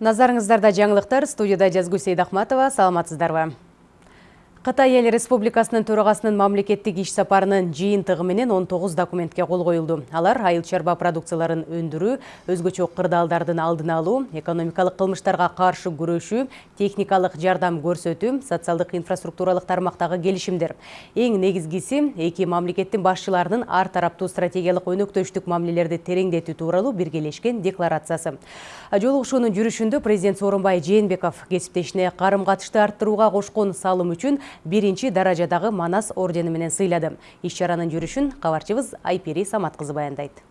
Назарыңыздарда жаңылықтар студияда Жазгүл Сейдахматова. Саламатсыздарбы? Қытай ел республикасының төрағасының мамлекеттік иш сапарының жиынтығы менен 19 документке қол қойылды. Алар айыл чарба продукцияларын өндіру, өзгөчө кырдаалдардын алдын алуу, экономикалык кылмыштарга каршы күрөшүү, техникалык жардам көрсөтүү, социалдык инфраструктуралык тармактагы келишимдер. Эң негизгиси эки мамлекеттин башчыларынын ар тараптуу стратегиялык өнөктөштүк мамилелерди тереңдетүү тууралуу биргелешкен декларациясы. Жолугушуунун жүрүшүндө президент Сооронбай Жээнбеков кесиптешине карым катышты арттырууга кошкон салым үчүн биринчи даражадагы манас ордени менен сыйлады. Иш чаранын жүрүшүн кабарчыбыз айпери самат кызы баяндайт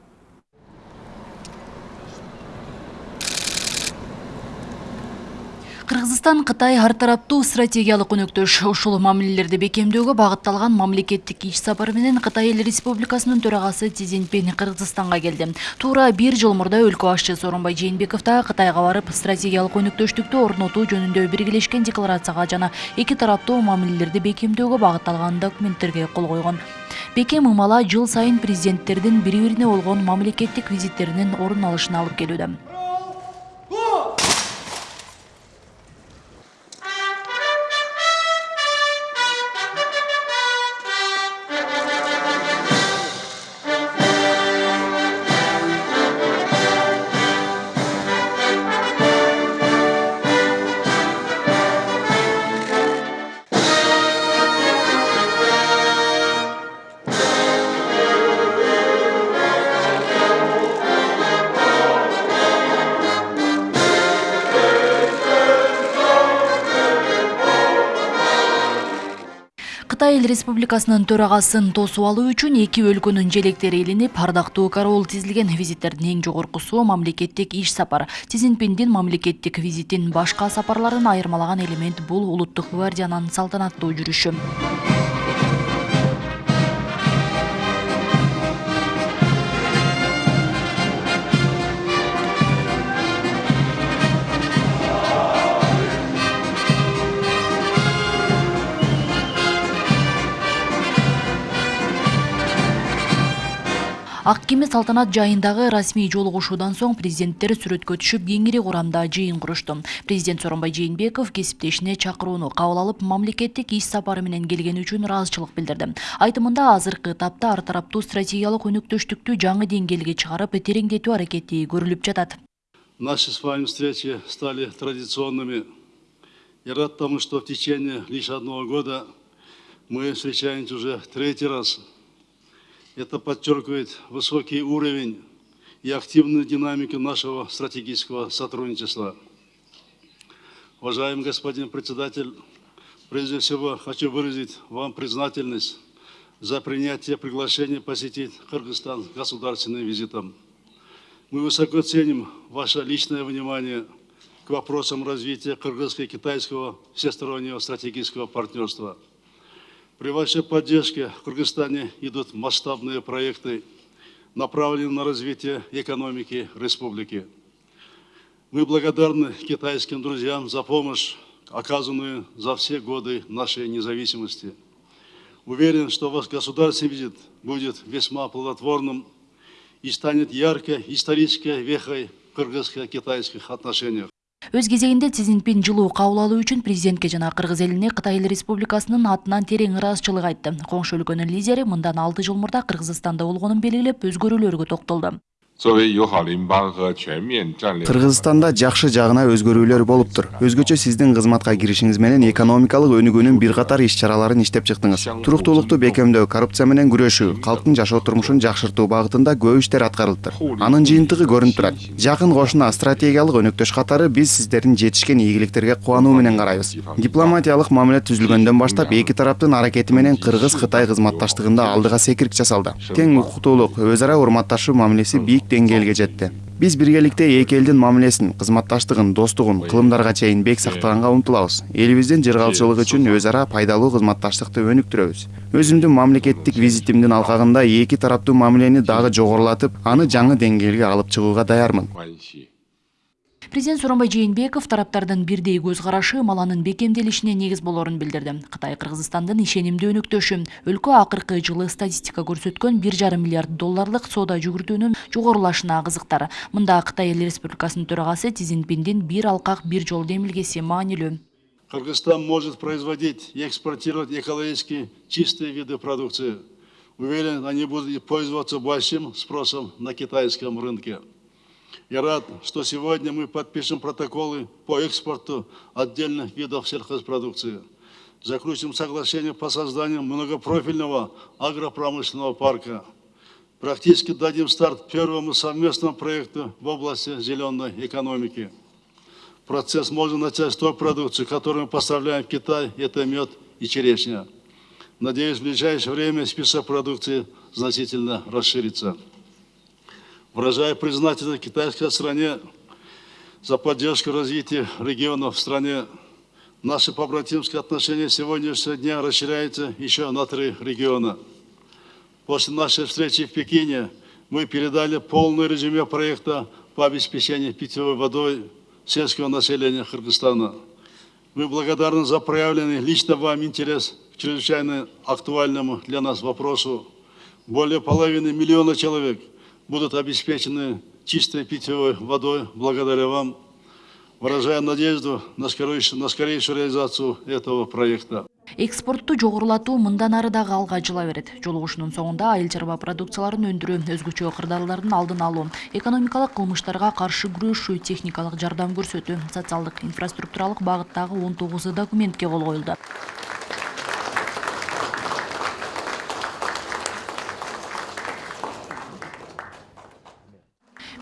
Кыргызстан Кытай ар тараптуу стратегиялык өнөктөш ушул мамилелерди бекемдөөгө багытталган мамлекеттик иш сапар менен Кытай эл республикасынын төрагасы Си Цзиньпин Кыргызстанга келди. Туура бир жыл мурда өлкө башчы Сооронбай Жээнбеков да Кытайга барып стратегиялык өнөктөштүктү орнотуу жөнүндө биргелешкен декларацияга жана эки тараптуу мамилелерди бекемдөөгө багытталган документтерге кол койгон. Бекем ымала жыл сайын президенттердин бири-бирине болгон мамлекеттик визиттеринин орун алышына алып келүүдө. Кытай эл республикасынын төрагасын тосуп алуу үчүн эки өлкөнүн желектери илинип, ардактуу кароол тизилген визиттердин эң жогоркусу мамлекеттик иш сапар. Си Цзиньпиндин мамлекеттик визитин башка сапарларын айырмалаган элемент бул улуттук гвардиянын салтанаттуу жүрүшү. Ак кеме салтанат жайындагы расмий жолугушуудан соң президенттер сүрөткө түшүп кеңири курамда жыйын курушту президент сооронбай жээнбеков кесиптешине чакырууну кабыл алып мамлекеттик иш сапары менен келгени билдирди. Айтымында азыркы этапта ар тараптуу стратегиялык өнөктөштүктү жаңы деңгээлге чыгарып тереңдетүү аракети көрүлүп жатат. Наши с вами встречи стали традиционными. Я рад тому что в течение лишь одного года мы встречаемся уже третий раз. Это подчеркивает высокий уровень и активную динамику нашего стратегического сотрудничества. Уважаемый господин председатель, прежде всего хочу выразить вам признательность за принятие приглашения посетить Кыргызстан государственным визитом. Мы высоко ценим ваше личное внимание к вопросам развития кыргызско-китайского всестороннего стратегического партнерства – при вашей поддержке в Кыргызстане идут масштабные проекты, направленные на развитие экономики республики. Мы благодарны китайским друзьям за помощь, оказанную за все годы нашей независимости. Уверен, что ваш государственный визит будет весьма плодотворным и станет яркой исторической вехой в кыргызско-китайских отношениях. Өз кезегинде си цзиньпин жылуу кабыл алуу үчүн президентке жана кыргыз элине кытай эл республикасынын атынан терең ыраазычылык айтты. Коңшу өлкөнүн лидери мындан алты жыл мурда кыргызстанда болгонун белгилеп өзгөрүүлөргө токтолду кыргызстанда жакшы жагына өзгөрүүлөр болуптур өзгөчө сиздин кызматка киришиңиз менен экономикалык өнүгүүнүн бир катар иш чараларын иштеп чыктыңыз. Туруктуулукту бекемдөө коррупция менен күрөшүү калктын жашоо турмушун жакшыртуу багытында көп иштер аткарылыптыр анын жыйынтыгы көрүнүп турат. Жакын кошуна стратегиялык өнөктөш катары биз сиздердин жетишкен ийгиликтерге кубануу менен карайбыз. Дипломатиялык мамиле түзүлгөндөн баштап эки тараптын аракети менен кыргыз кытай кызматташтыгында алдыга секирик жасалды. Тең укуктуулук өз ара урматташуу мамилеси бийик деңгээлге жетти биз биргеликте эки элдин мамилесин кызматташтыгын достугун кылымдарга чейин бек сактаганга умтулабыз элибиздин жыргалчылыгы үчүн өз ара пайдалуу кызматташтыкты өнүктүрөбүз өзүмдүн мамлекеттик визитимдин алкагында эки тараптуу мамилени дагы жогорулатып аны жаңы деңгээлге алып чыгууга даярмын. Президент Сооронбай Жээнбеков тараптардын бирдей көз карашы маланын бекемделишине негиз болорун билдирди. Кытай Кыргызстандын ишенимдүү өнөктөшү. Өлкө акыркы жылы статистика көрсөткөн 1,5 миллиард долларлык соода жүгүртүүнүн жогорулашына кызыктар. Мында Кытай Эл Республикасынын төрагасы Си Цзиньпиндин бир алкак бир жол демилгеси маанилүү. Кыргызстан может производить и экспортировать экологически чистые виды продукции. Уверен, они будут пользоваться большим спросом на китайском рынке. Я рад, что сегодня мы подпишем протоколы по экспорту отдельных видов сельхозпродукции. Заключим соглашение по созданию многопрофильного агропромышленного парка. Практически дадим старт первому совместному проекту в области зеленой экономики. Процесс можно начать с той продукции, которую мы поставляем в Китай, это мед и черешня. Надеюсь, в ближайшее время список продукции значительно расширится. Выражаю признательность китайской стране за поддержку развития регионов в стране. Наши побратимские отношения сегодняшнего дня расширяются еще на три региона. После нашей встречи в Пекине мы передали полное резюме проекта по обеспечению питьевой водой сельского населения Кыргызстана. Мы благодарны за проявленный лично вам интерес к чрезвычайно актуальному для нас вопросу. Более половины миллиона человек будут обеспечены чистой питьевой водой благодаря вам. Выражаю надежду на скорейшую, на скорейшую реализацию этого проекта. Экспортту жогорулатуу мындан ары дагы алга жыла берет. Жолугушуунун соңунда айыл чарба продукцияларын өндүрүү, өзгөчө кырдаалдардын алдын алуу, экономикалык кылмыштарга каршы күрөшүү, техникалык жардам көрсөтүү, социалдык инфраструктуралык багыттагы 19 документке кол коюлду.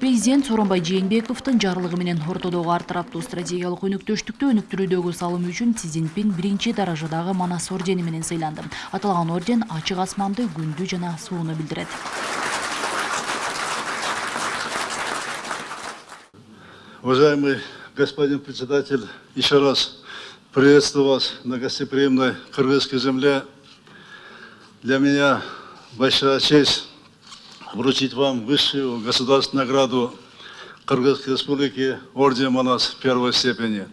Президент Сооронбай Жээнбековдун жарлыгы менен ортодогу ар тараптуу стратегиялык өнөктөштүктү өнүктүрүүдөгү салым үчүн Си Цзиньпин биринчи Манас ордени менен сыйланды. Аталган орден ачык асманды, күндү жана сууну билдирет. Уважаемый господин председатель, еще раз приветствую вас на гостеприимной кыргызской земле. Для меня большая честь вручить вам высшую государственную награду Кыргызской Республики Орден Манас первой степени.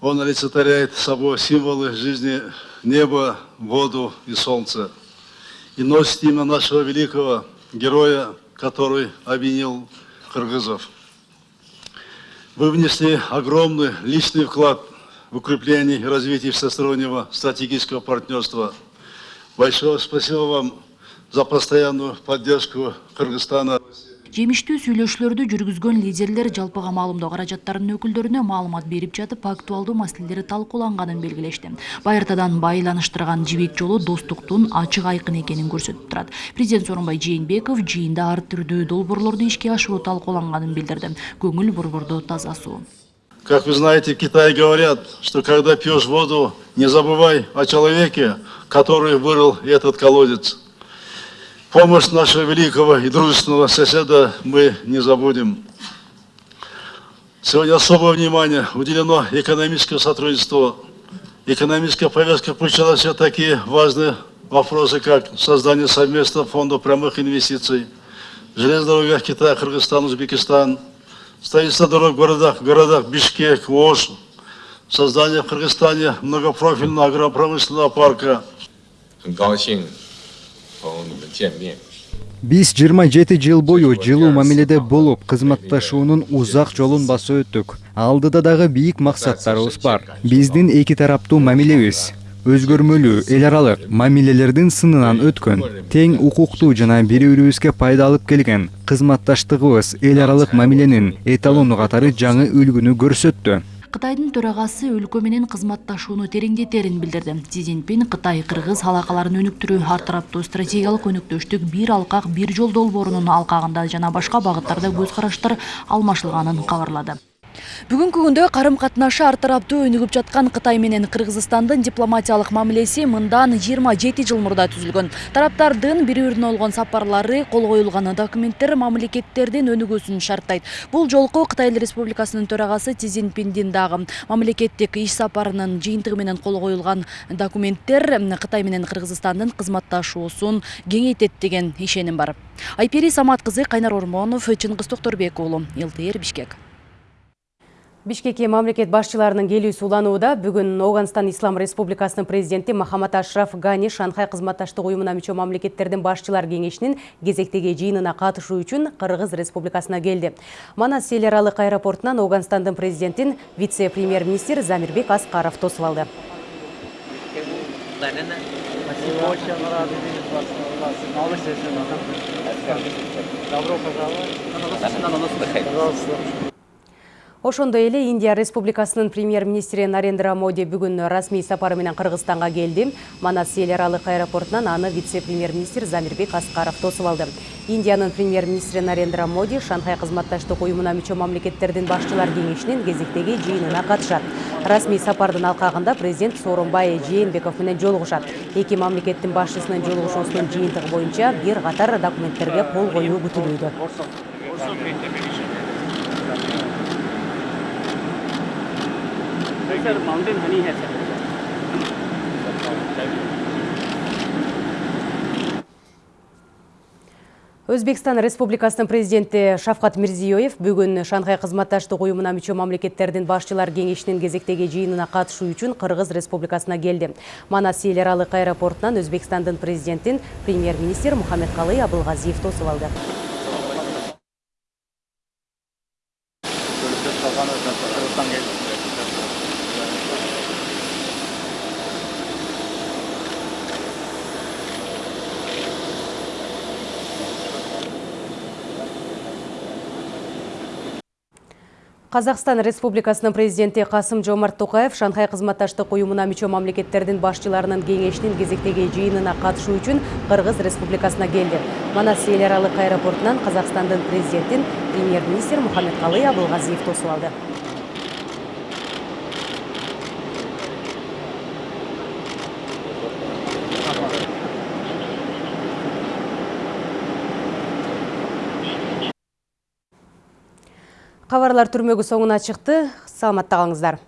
Он олицетворяет собой символы жизни неба, воду и солнца. И носит имя нашего великого героя, который объединил кыргызов. Вы внесли огромный личный вклад в укрепление и развитие всестороннего стратегического партнерства. Большое спасибо вам за постоянную поддержку Кыргызстана. Жемиштүү сүйлөшүүлөрдү жүргүзгөн лидерлер жалпыга маалымдоо каражаттарынын өкүлдөрүнө маалымат берип жатып, актуалдуу маселелер талкууланганын белгилешти. Байыртадан байланыштырган жибек жолу достуктун ачык айкын экенин көрсөтүп турат. Президент Сооронбай Жээнбеков жыйында ар түрдүү долбоорлорду ишке ашыруу талкууланганын билдирди. Көңүл борбордо таза суу. Как вы знаете, в Китае говорят, что когда пьешь воду, не забывай о человеке, который вырыл этот колодец. Помощь нашего великого и дружественного соседа мы не забудем. Сегодня особое внимание уделено экономическому сотрудничеству. Экономическая повестка включала в себя такие важные вопросы, как создание совместного фонда прямых инвестиций, железная дорога Китая, Кыргызстан, Узбекистан, строительство дорог в городах, в городах Бишкек, Ош, создание в Кыргызстане многопрофильного агропромышленного парка. 很高兴 биз жыйырма жети жыл бою жылуу мамиледе болуп кызматташуунун узак жолун басып өттүк. Алдыда дагы бийик максаттарыбыз бар. биздин эки тараптуу мамилебиз. Өзгөрмөлүү эл аралык мамилелердин сынынан өткөн тең укуктуу жана бири бирибизге пайда алып келген кызматташтыгыбыз эл аралык мамиленин эталону катары жаңы үлгүнү көрсөттү. Кытайдын төрагасы өлкө менен кызматташууну тереңдетерин билдирди. Си Цзиньпин Кытай кыргыз алакаларын өнүктүрүү, ар тараптуу стратегиялык өнөктөштүк бир алкак бир жол долбоорунун алкагында жана башка багыттарда көз караштар алмашылганын кабарлады. Бүгүнкү күндө карым катнашы ар тараптуу өнүгүп жаткан Кытай менен Кыргызстандын дипломатиялык мамилеси мындан 27 жыл мурда түзүлгөн. Тараптардын бири бирине болгон сапарлары, кол коюлган документтер мамлекеттердин өнүгүүсүн шарттайт. Бул жолку Кытай Эл Республикасынын төрагасы Си Цзиньпиндин дагы мамлекеттик иш сапарынын жыйынтыгы менен кол коюлган документтер Кытай менен Кыргызстандын кызматташуусун кеңейтет деген ишеним бар. Айпери Самат кызы Кайнар Ормонов, Чыңгыз Токторбек уулу, ЛТР Бишкек. Бишкекке мамлекет башчыларынын келүүсү уланууда бүгүн Ауганстан Ислам Республикасынын президенти Махамат Ашраф Гани Шанхай кызматташтык уюмуна мүчө мамлекеттердин башчылар кеңешинин кезектеги жыйынына катышуу үчүн Кыргыз Республикасына келди. Манас эл аралык аэропортунан президентин вице-премьер-министр Замирбек Аскаров тосуп алды. Пожаловать. Ошондой эле Индия Республикасынын премьер-министри Нарендра Моди бүгүн расмий сапары менен Кыргызстанга келди. Манас эл аралык аэропортунан аны вице-премьер-министр Замирбек Аскаров тосуп алды. Индиянын премьер-министри Нарендра Моди Шанхай кызматташтык уюмуна мүчө мамлекеттердин башчылар кеңешинин кезектеги жыйынына катышат. Расмий сапардын алкагында президент Сооронбай Жээнбеков менен жолугушат. Эки мамлекеттин башчысынын жолугушуусунун жыйынтыгы боюнча бир катар документтерге кол коюу күтүлүүдө. Sir mountain Honey है सर Өзбекстан Республикасынын президенти Шавкат Мирзиёев бүгүн Шанхай кызматташтык уюмуна мүчө мамлекеттердин башчылар кеңешинин кезектеги жыйынына катышуу үчүн Кыргыз Республикасына келди. Манас эл аралык аэропортунан Өзбекстандын президентин премьер-министр Мухаммедкалый Абылгазиев тосуп алды. Қазақстан Республикасынын президенти Касым Жомарт Токаев Шанхай кызматташтык уюмуна мүчө мамлекеттердин башчыларынын кеңешинин кезектеги жыйынына катышуу үчүн Кыргыз Республикасына келди. Манас эл аралык аэропортунан Казакстандын президентин премьер-министр Мухаммедкалый Абылгазиев тосуп алды. Кабарлар түрмөгү соңуна чыкты. Саламатта калыңыздар.